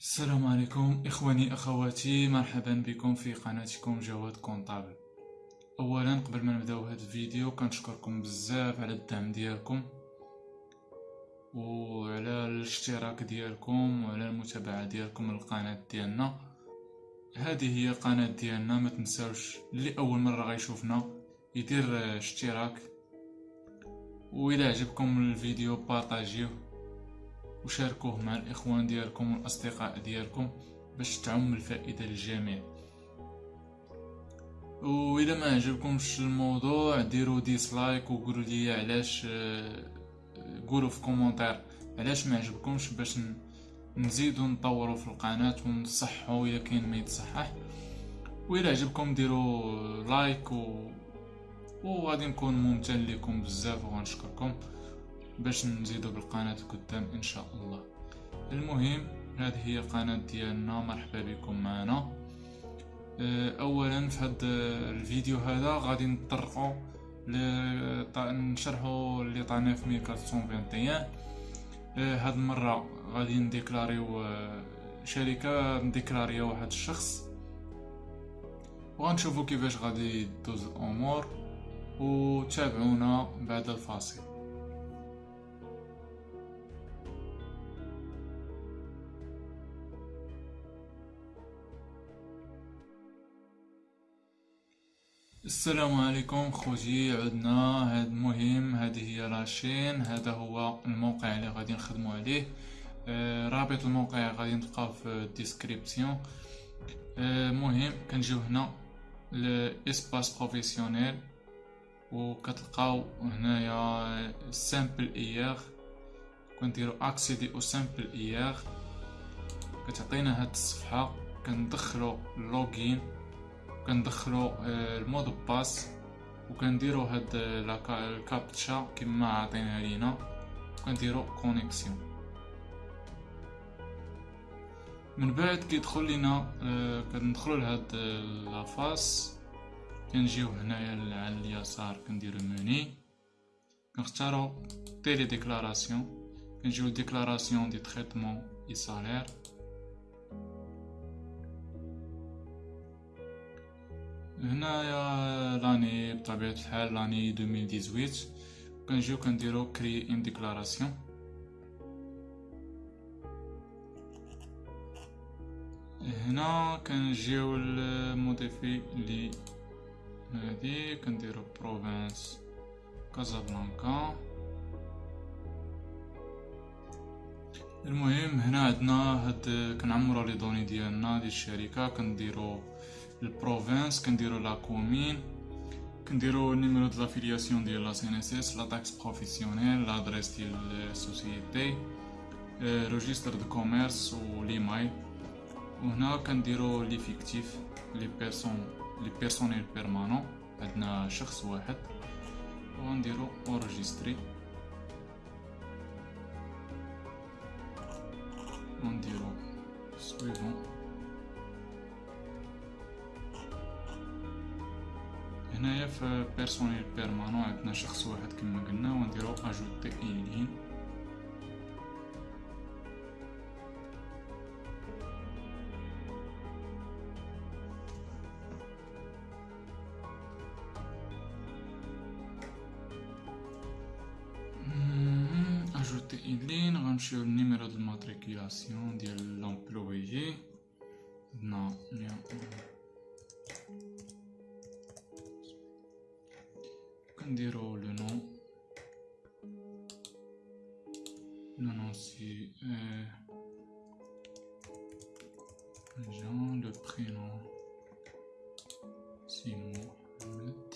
السلام عليكم إخواني أخواتي. مرحبا بكم في قناتكم جواد كونطابل. أولا قبل ما نبداو هذا الفيديو كنشكركم بزاف على الدعم ديالكم وعلى الاشتراك ديالكم وعلى المتابعة ديالكم للقناة ديالنا. هذه هي القناة ديالنا ما تنساوش اللي أول مرة غيشوفنا يدير اشتراك. وإذا عجبكم الفيديو بارطاجيوه. وشاركوه مع الإخوان ديالكم والأصدقاء ديالكم باش تعم الفائدة للجميع. وإذا ما عجبكمش الموضوع ديروا dislike وقولوا لي علاش قولوا في commentaire علاش ما عجبكمش باش نزيدو نطوروا في القناة ونصحوا إذا كاين ما يتصحح. وإذا عجبكم ديروا like و وغادي نكون ممتن لكم بزاف وغنشكركم. باش نزيدو بالقناة قدام إن شاء الله. المهم هذه هي القناة ديالنا. مرحبا بكم معنا. آه، اولا في هذا الفيديو هذا غادي نطرقوا نشرحوا l'état 9421 هاد المرة غادي نديكلاريو آه، شركة نديكلاريا واحد الشخص. وغنشوفوا كيفاش غادي دوز الأمور. وتابعونا بعد الفاصل. السلام عليكم خوتي عدنا. هاد مهم هذه هي la chaîne هذا هو الموقع اللي غادي نخدمو عليه. آه رابط الموقع غادي نلقاه في ال description. آه مهم كنجيو هنا ل espace professionnel وكتلقاو هنايا Simpl-IR كنديرو accéder au Simpl-IR كتعطينا هاد الصفحة كندخلو login كندخلو آه، ال mot de passe وكنديرو هاد الكابتشا كما عطينا لينا. كنديرو connexion. من بعد كيدخل لينا آه، كندخلو لهاد la face كنجيو هنايا على اليسار كنديرو موني. كنختارو télédéclaration كنجيو déclaration des traitements et salaires هنايا l'année بطبيعة الحال l'année 2018 كنجيو كنديرو créer une déclaration هنا كنجيو ال modifier لي هادي كنديرو province Casablanca المهم هنا عندنا هاد كنعمرو les données ديالنا ديال الشركة كنديرو ال province كنديرو la commune كنديرو ال numéro de l'affiliation ديال la CNSS la taxe professionnelle l'adresse ديال ال société registre de commerce و l'email وهنا كنديرو l'effectif les personnes les personnels permanents عندنا شخص واحد ونديرو enregistrer ونديرو suivant هنايا في personnel permanent عندنا شخص واحد كما قلنا ونديرو ajouter ligne ajouter ligne غنمشيو لل numéro de matriculation ديال l'employé نديرو le nom. Non, non, c'est... Euh, le prénom. C'est Mohamed.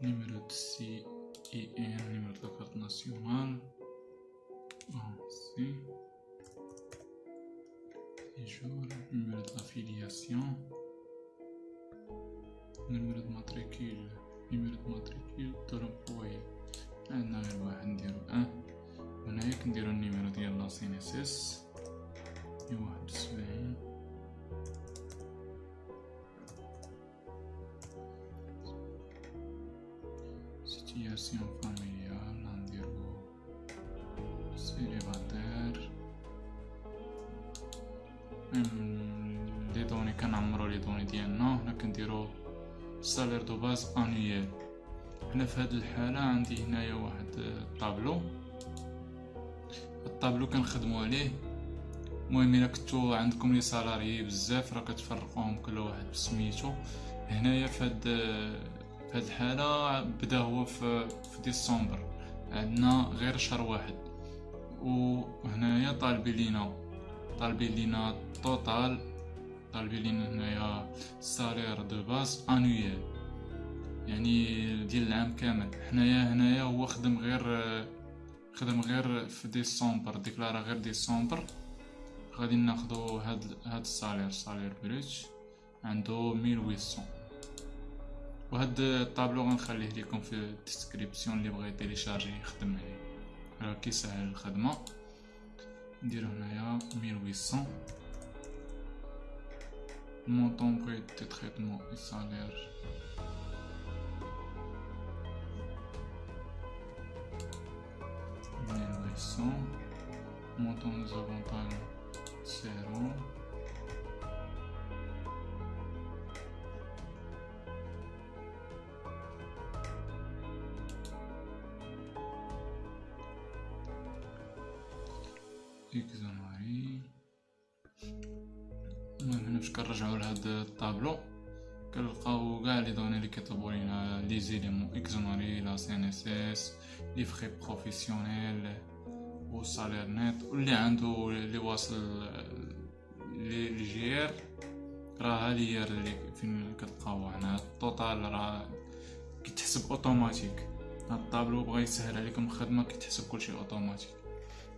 Numéro de C et un numéro de la carte nationale. Ainsi. Séjour, numéro d'affiliation. نمرة ماتريكيل نمرة ماتريكيل ضرب بوي عندنا غير واحد نديرو أه؟ هنايا كنديرو النيميرو ديال لا سين اس اس واحد وسبعين. situation familiale غنديرو célibataire. les données كنعمرو les données ديالنا. هنا كنديرو salaire de base annuel هنا في هاد الحالة عندي هنايا واحد الطابلو. الطابلو كنخدمو عليه. المهم إلا كنتو عندكم les salariés بزاف راه كتفرقوهم كل واحد بسميتو. هنايا في هاد في هاد الحالة بدا هو في, في ديسمبر. عندنا غير شهر واحد. وهنايا طالبين لينا. طالبين لينا total طالبين لينا هنايا salaire de base annuel يعني ديال العام كامل حنايا هنايا هو خدم غير خدم غير في ديسمبر ديكلارا غير ديسمبر غادي ناخدو هاد هاد ال salaire salaire brut عندو 1800 وهاد الطابلو غنخليه لكم في ال description اللي بغى ي télécharger يخدم عليه راه كيسهل الخدمه نديرو هنايا 1800 montant de traitement et salaire. Mes récents, mon temps avantages seront. Exactement. فاش كنرجعو لهاد الطابلو. كنلقاو كاع لي دوني لي كيطلبو لينا لي زيليمون اكزوناري لا سي ان اس اس les frais professionnels و salaire net واللي عندو لي واصل l'IGR راه هادي اللي فين كتلقاو هنا. ال total راه كيتحسب أوتوماتيك. هاد الطابلو بغا يسهل عليكم الخدمة كيتحسب كلشي أوتوماتيك.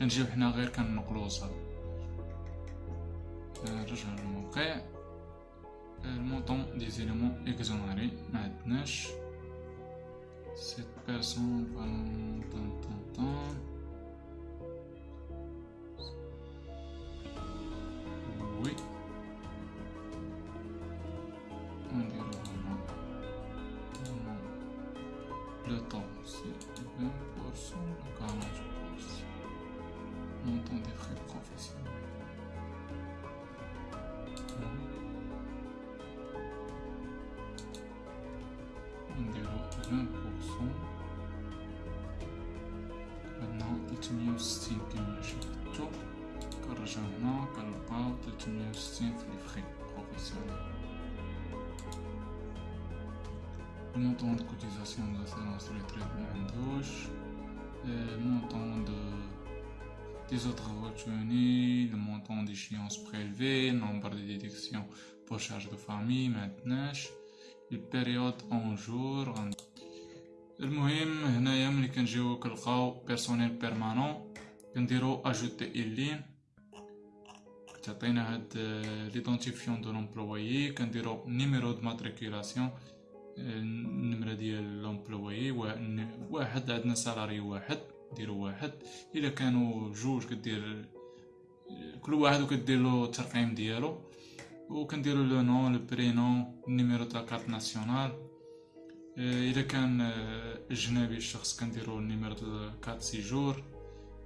كنجيو حنا غير كنقلو صافي نرجع للموقع ال montant des éléments exonérés ما عندناش سيت بيرسون طن طن طن وي نديرو هنا لو طون سي 20% ولا 40% montant des frais professionnels. نديرو 20% عندنا 360 كما شفتو كنرجعو هنا كنلقاو 360 في لي فخي بروفيسيونيل المونطون دو كوتيزاسيون دو لاسيرونس ريتريت معندوش المونطون دو des autres retenus, le montant d'échéance prélevé, le nombre de déductions pour charge de famille maintenant, période en jour. المهم هنايا ملي كنجيو كنلقاو personnel permanent كنديرو ajouter ligne تعطينا هاد l'identifiant de l'employé كنديرو numéro de matriculation النمرة ديال l'employé واحد عندنا salarié واحد ديرو واحد الا كانوا جوج كدير كل واحد وكدير له الترقيم ديالو وكنديرو le nom le prénom ال numéro تاع carte nationale الا كان اجنبي الشخص كنديرو ال numéro تاع carte séjour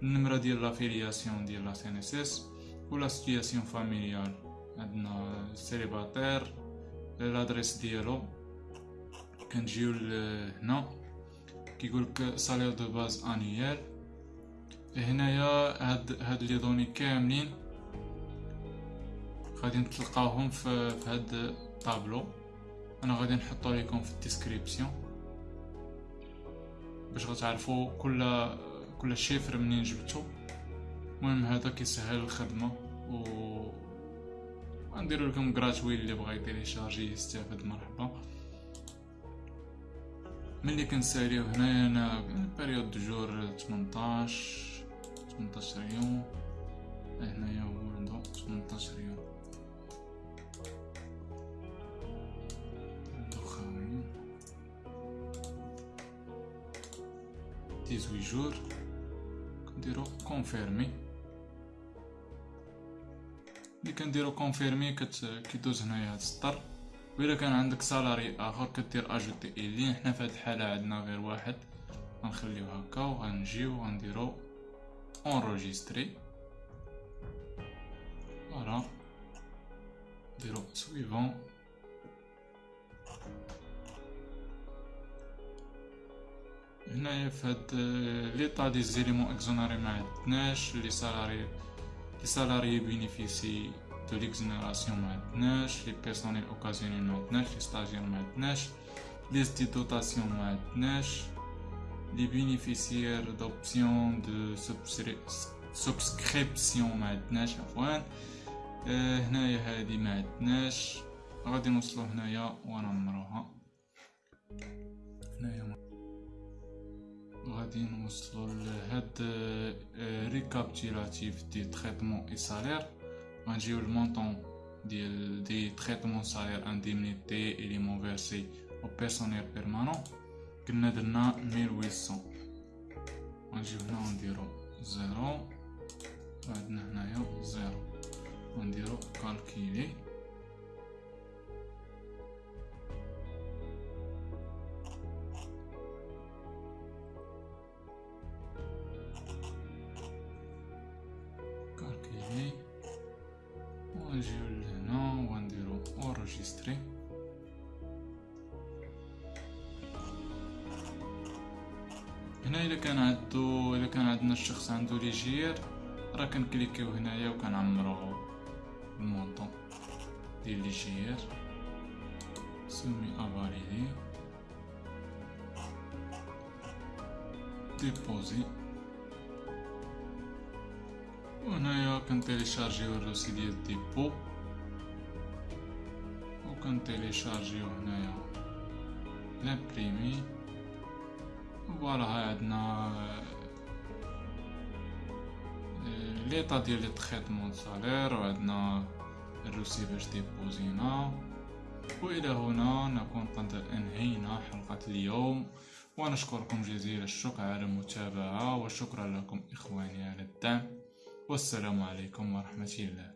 النمره ديال l'affiliation ديال la CNSS و la situation familiale عندنا célibataire l'adresse ديالو كنجيو هنا كيقولك salaire de base annuel هنايا هاد هاد les données كاملين غادي نتلقاوهم في, في هاد الطابلو أنا غادي نحطو لكم في ال description. باش غتعرفوا كل كل chiffre منين جبتو. المهم هذا كيسهل الخدمة و غنديرو لكم gratuit اللي بغا ي télécharger يستافد مرحبا. ملي كنساليو هنايا أنا période jour 18 18 يوم هنايا هو عندو 18 يوم 18 jour كنديرو confirmer ملي كنديرو confirmer كيدوز هنايا هاد السطر وإلا كان عندك salarié اخر كدير ajouter ligne حنا في هاد الحالة عندنا غير واحد غنخليو هكا وغنجيو غنديرو enregistrer voilà suivant هنايا في هاد l'état des éléments exonérés ما عندناش les salariés les salariés bénéficiant de l'exonération ما عندناش les personnels occasionnels ما عندناش les stagiaires ما عندناش les des dotations ما عندناش les bénéficiaires d'options de souscription ما عندناش عفوا هنايا هادي ما عندناش غادي نوصلو هنايا ونمروها هنايا غادي نوصلو لهاد récapitulatif des traitements et salaires غنجيو ال montant ديال des traitements salaires indemnités émoluments versés au personnel permanent كنا درنا 1800 غنجيو هنا ونديرو zéro عندنا هنايا zéro ونديرو calculer calculer هنا اذا كان عندو اذا كان عندنا الشخص عنده l'IGR راه كنكليكيو هنايا وكنعمرو ال montant ديال l'IGR سمي افاليدي ديبوزي وهنايا كنتيليشارجيو ال reçu ديال dépôt وكنتيليشارجيو هنايا l'imprimé voilà عندنا l'état ديال les traitements salaires وعندنا ال reçu باش ديبوزينا والى هنا نكون قد انهينا حلقة اليوم ونشكركم جزيل الشكر على المتابعة وشكرا لكم اخواني على الدعم والسلام عليكم ورحمة الله